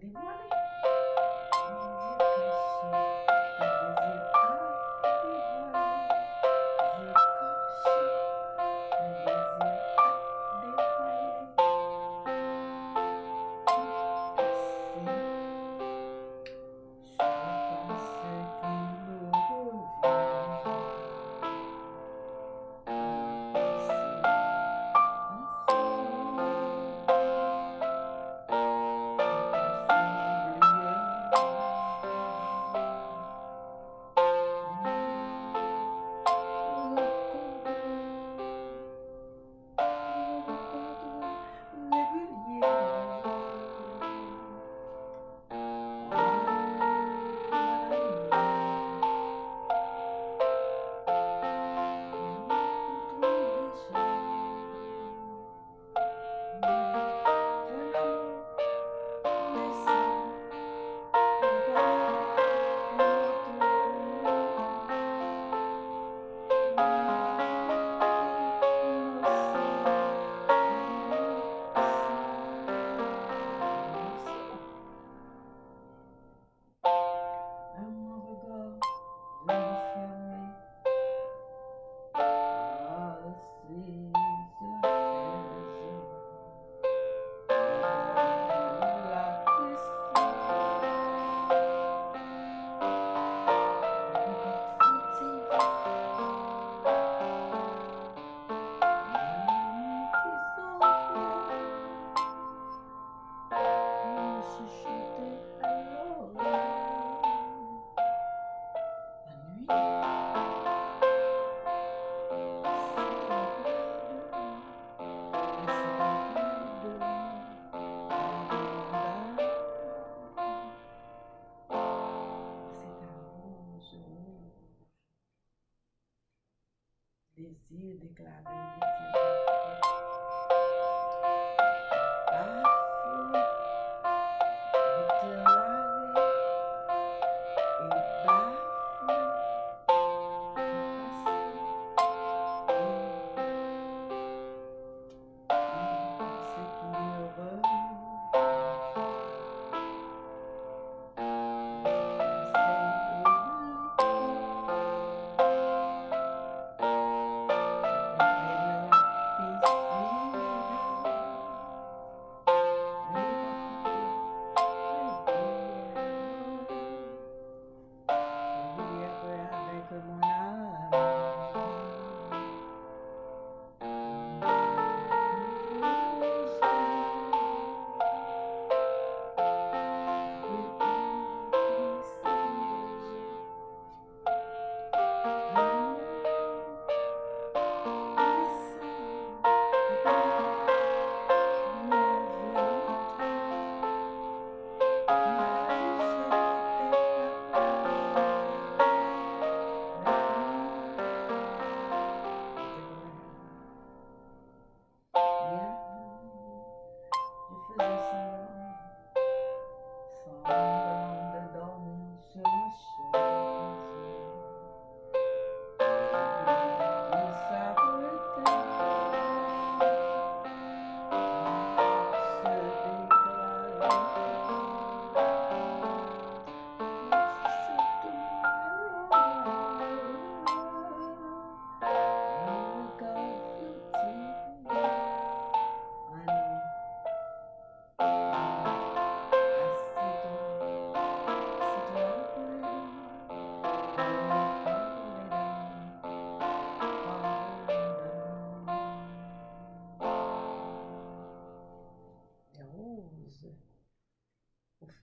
They wanted Désir déclaré, désir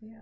Yeah.